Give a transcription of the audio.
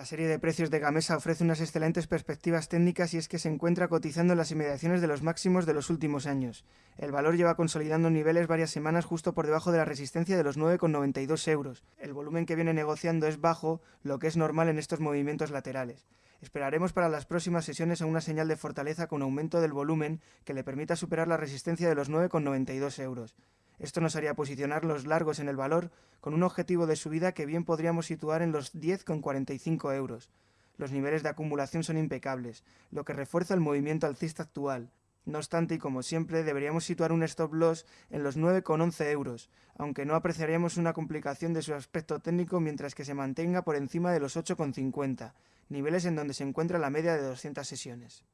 La serie de precios de Gamesa ofrece unas excelentes perspectivas técnicas y es que se encuentra cotizando en las inmediaciones de los máximos de los últimos años. El valor lleva consolidando niveles varias semanas justo por debajo de la resistencia de los 9,92 euros. El volumen que viene negociando es bajo, lo que es normal en estos movimientos laterales. Esperaremos para las próximas sesiones a una señal de fortaleza con aumento del volumen que le permita superar la resistencia de los 9,92 euros. Esto nos haría posicionar los largos en el valor con un objetivo de subida que bien podríamos situar en los 10,45 euros. Los niveles de acumulación son impecables, lo que refuerza el movimiento alcista actual. No obstante, y como siempre, deberíamos situar un stop loss en los 9,11 euros, aunque no apreciaríamos una complicación de su aspecto técnico mientras que se mantenga por encima de los 8,50, niveles en donde se encuentra la media de 200 sesiones.